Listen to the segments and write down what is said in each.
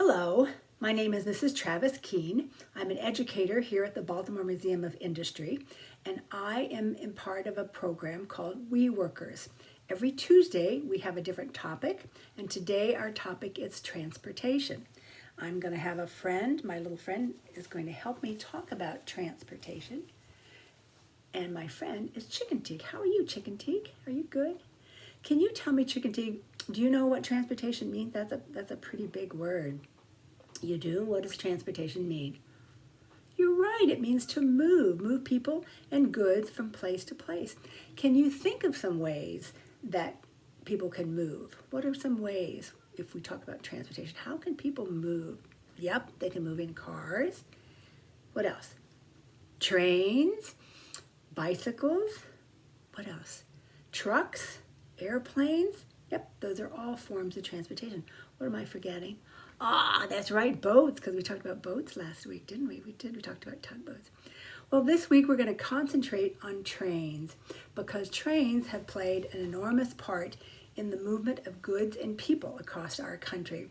Hello, my name is Mrs. Travis Keene. I'm an educator here at the Baltimore Museum of Industry, and I am in part of a program called We Workers. Every Tuesday, we have a different topic, and today our topic is transportation. I'm going to have a friend, my little friend is going to help me talk about transportation. And my friend is Chicken Teague. How are you, Chicken Teague? Are you good? Can you tell me, Chicken Teague, do you know what transportation means? That's a, that's a pretty big word. You do? What does transportation mean? You're right, it means to move, move people and goods from place to place. Can you think of some ways that people can move? What are some ways if we talk about transportation? How can people move? Yep, they can move in cars. What else? Trains, bicycles, what else? Trucks, airplanes. Yep, those are all forms of transportation. What am I forgetting? Ah, that's right, boats, because we talked about boats last week, didn't we? We did, we talked about tugboats. Well, this week we're going to concentrate on trains because trains have played an enormous part in the movement of goods and people across our country.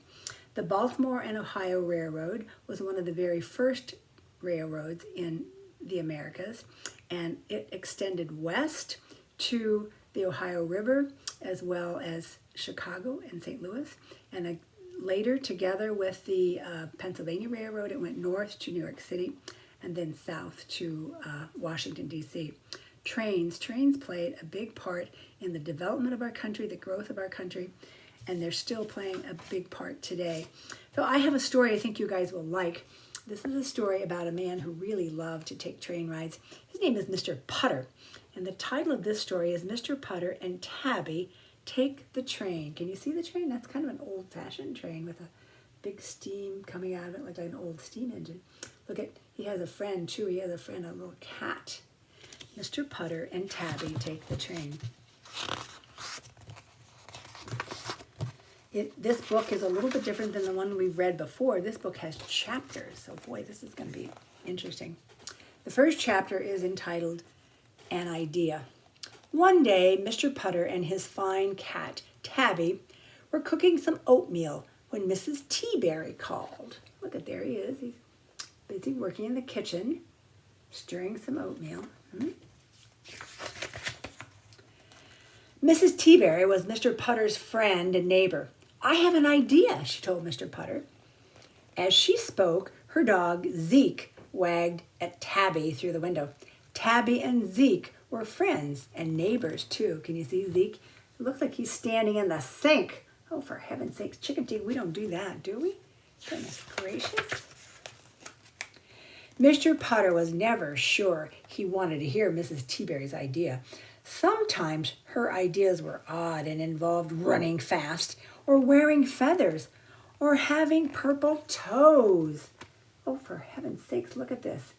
The Baltimore and Ohio Railroad was one of the very first railroads in the Americas, and it extended west to the Ohio River as well as Chicago and St. Louis, and later together with the uh, Pennsylvania Railroad, it went north to New York City and then south to uh, Washington, D.C. Trains, trains played a big part in the development of our country, the growth of our country, and they're still playing a big part today. So I have a story I think you guys will like. This is a story about a man who really loved to take train rides. His name is Mr. Putter, and the title of this story is Mr. Putter and Tabby Take the Train. Can you see the train? That's kind of an old-fashioned train with a big steam coming out of it like an old steam engine. Look at, he has a friend too. He has a friend, a little cat. Mr. Putter and Tabby take the train. It, this book is a little bit different than the one we've read before. This book has chapters, so boy, this is going to be interesting. The first chapter is entitled An Idea. One day, Mr. Putter and his fine cat, Tabby, were cooking some oatmeal when Mrs. Teaberry called. Look at there he is. He's busy working in the kitchen, stirring some oatmeal. Hmm? Mrs. Teaberry was Mr. Putter's friend and neighbor. I have an idea, she told Mr. Putter. As she spoke, her dog, Zeke, wagged at Tabby through the window. Tabby and Zeke were friends and neighbors, too. Can you see Zeke? It looks like he's standing in the sink. Oh, for heaven's sakes, chicken teeth, we don't do that, do we? Goodness gracious. Mr. Putter was never sure he wanted to hear Mrs. Teaberry's idea. Sometimes her ideas were odd and involved running fast or wearing feathers or having purple toes. Oh, for heaven's sakes, look at this.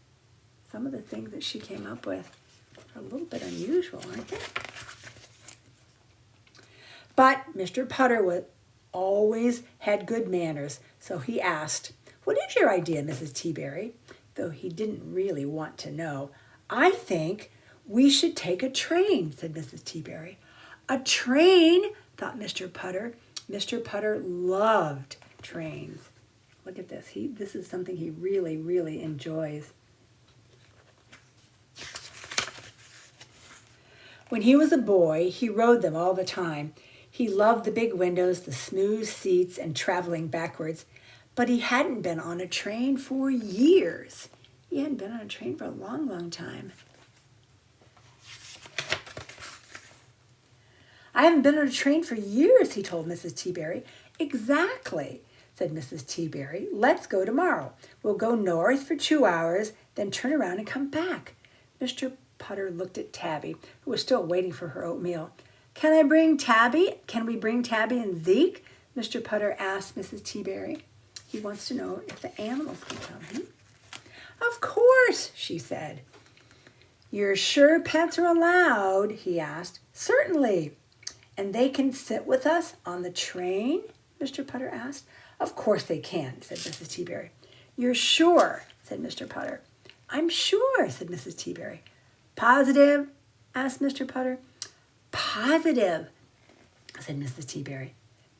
Some of the things that she came up with are a little bit unusual, aren't they? But Mr. Putter was, always had good manners, so he asked, What is your idea, Mrs. Teaberry? Though he didn't really want to know. I think we should take a train, said Mrs. Teaberry. A train, thought Mr. Putter. Mr. Putter loved trains. Look at this. He, this is something he really, really enjoys. When he was a boy, he rode them all the time. He loved the big windows, the smooth seats, and traveling backwards. But he hadn't been on a train for years. He hadn't been on a train for a long, long time. I haven't been on a train for years, he told Mrs. Teaberry. Exactly, said Mrs. Teaberry. Let's go tomorrow. We'll go north for two hours, then turn around and come back. Mr. Putter looked at Tabby, who was still waiting for her oatmeal. Can I bring Tabby? Can we bring Tabby and Zeke? Mr. Putter asked Mrs. Teaberry. He wants to know if the animals can come. Hmm? Of course, she said. You're sure pets are allowed? he asked. Certainly, and they can sit with us on the train? Mr. Putter asked. Of course they can, said Mrs. Teaberry. You're sure, said Mr. Putter. I'm sure, said Mrs. Teaberry. Positive? asked Mr. Putter. Positive, said Mrs. Teaberry.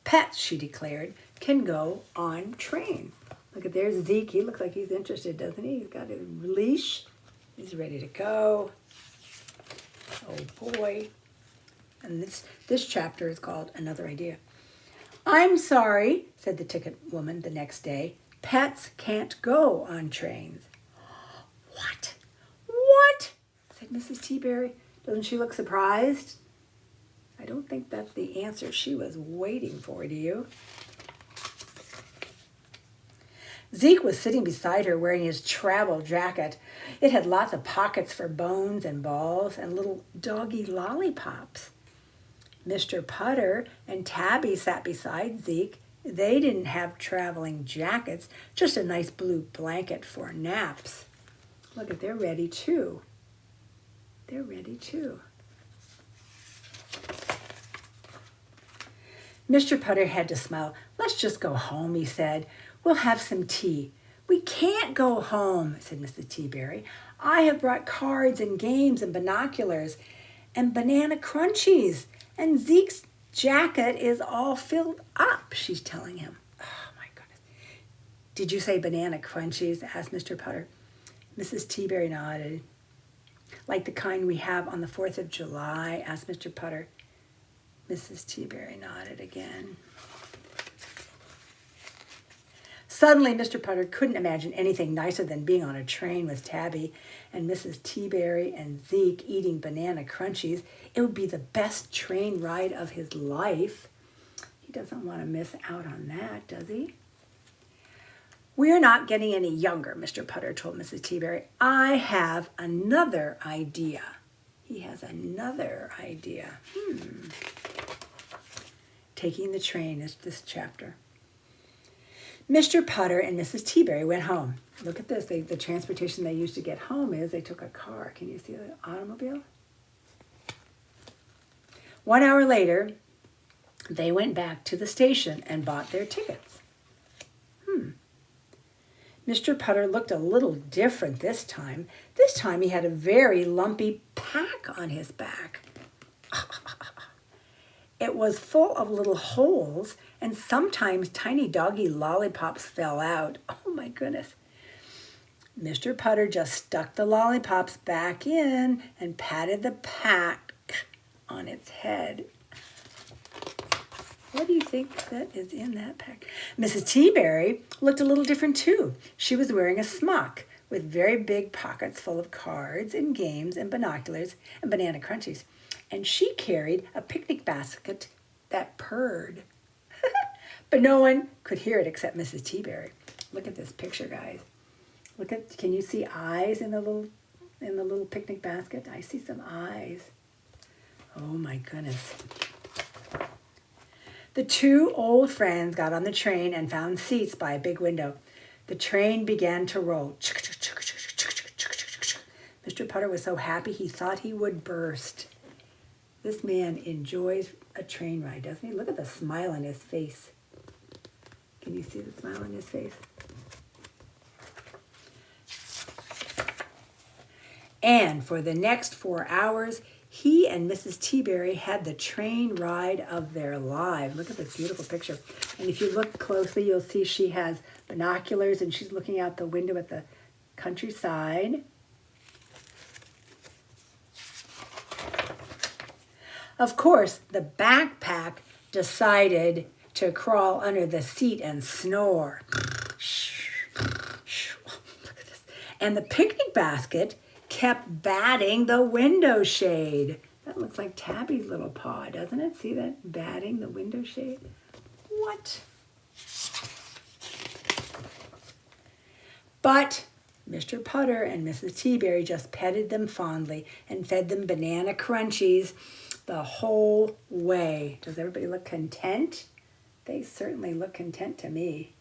Pets, she declared, can go on trains. Look at there's Zeke. He looks like he's interested, doesn't he? He's got his leash. He's ready to go. Oh boy. And this, this chapter is called Another Idea. I'm sorry, said the ticket woman the next day. Pets can't go on trains. What? What? said Mrs. Teaberry. Doesn't she look surprised? I don't think that's the answer she was waiting for, do you? Zeke was sitting beside her wearing his travel jacket. It had lots of pockets for bones and balls and little doggy lollipops. Mr. Putter and Tabby sat beside Zeke. They didn't have traveling jackets, just a nice blue blanket for naps. Look at, they're ready too. They're ready too. Mr. Putter had to smile. Let's just go home, he said. We'll have some tea. We can't go home, said Mrs. Teaberry. I have brought cards and games and binoculars and banana crunchies, and Zeke's jacket is all filled up, she's telling him. Oh, my goodness. Did you say banana crunchies? asked Mr. Putter. Mrs. Teaberry nodded. Like the kind we have on the 4th of July? asked Mr. Putter. Mrs. Teaberry nodded again. Suddenly, Mr. Putter couldn't imagine anything nicer than being on a train with Tabby and Mrs. Teaberry and Zeke eating banana crunchies. It would be the best train ride of his life. He doesn't want to miss out on that, does he? We're not getting any younger, Mr. Putter told Mrs. Teaberry. I have another idea. He has another idea. Hmm. Taking the train is this chapter. Mr. Putter and Mrs. Teaberry went home. Look at this. They, the transportation they used to get home is they took a car. Can you see the automobile? One hour later, they went back to the station and bought their tickets. Mr. Putter looked a little different this time. This time he had a very lumpy pack on his back. It was full of little holes, and sometimes tiny doggy lollipops fell out. Oh my goodness. Mr. Putter just stuck the lollipops back in and patted the pack on its head. What do you think that is in that pack? Mrs. Teaberry looked a little different too. She was wearing a smock with very big pockets full of cards and games and binoculars and banana crunchies and she carried a picnic basket that purred. but no one could hear it except Mrs. Teaberry. Look at this picture, guys. Look at, can you see eyes in the little, in the little picnic basket? I see some eyes. Oh my goodness. The two old friends got on the train and found seats by a big window. The train began to roll. Mr. Putter was so happy he thought he would burst. This man enjoys a train ride, doesn't he? Look at the smile on his face. Can you see the smile on his face? And for the next four hours, he and Mrs. Teaberry had the train ride of their lives. Look at this beautiful picture. And if you look closely, you'll see she has binoculars and she's looking out the window at the countryside. Of course, the backpack decided to crawl under the seat and snore. And the picnic basket kept batting the window shade. That looks like Tabby's little paw, doesn't it? See that batting the window shade? What? But Mr. Putter and Mrs. Teaberry just petted them fondly and fed them banana crunchies the whole way. Does everybody look content? They certainly look content to me.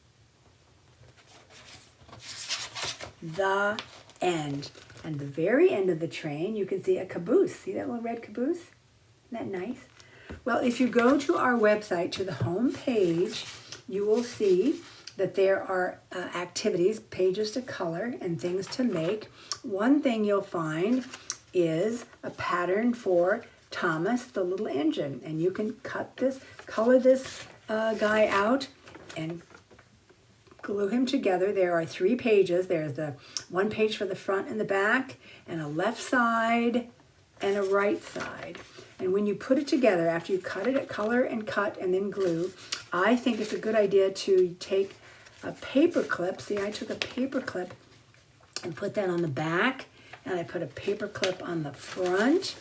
The end. And the very end of the train, you can see a caboose. See that little red caboose? Isn't that nice? Well, if you go to our website, to the home page, you will see that there are uh, activities, pages to color, and things to make. One thing you'll find is a pattern for Thomas the Little Engine. And you can cut this, color this uh, guy out and glue him together. There are three pages. There's the one page for the front and the back, and a left side and a right side. And when you put it together, after you cut it at color and cut and then glue, I think it's a good idea to take a paper clip. See, I took a paper clip and put that on the back, and I put a paper clip on the front.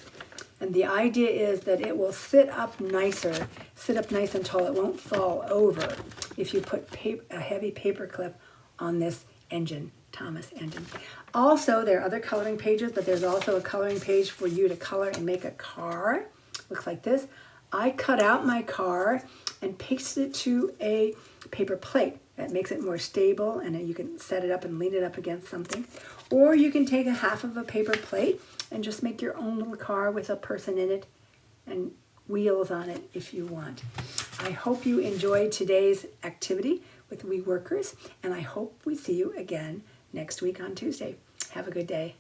And the idea is that it will sit up nicer, sit up nice and tall. It won't fall over if you put paper, a heavy paper clip on this engine, Thomas engine. Also, there are other coloring pages, but there's also a coloring page for you to color and make a car. Looks like this. I cut out my car and pasted it to a paper plate. That makes it more stable and you can set it up and lean it up against something. Or you can take a half of a paper plate and just make your own little car with a person in it and wheels on it if you want. I hope you enjoyed today's activity with We Workers and I hope we see you again next week on Tuesday. Have a good day.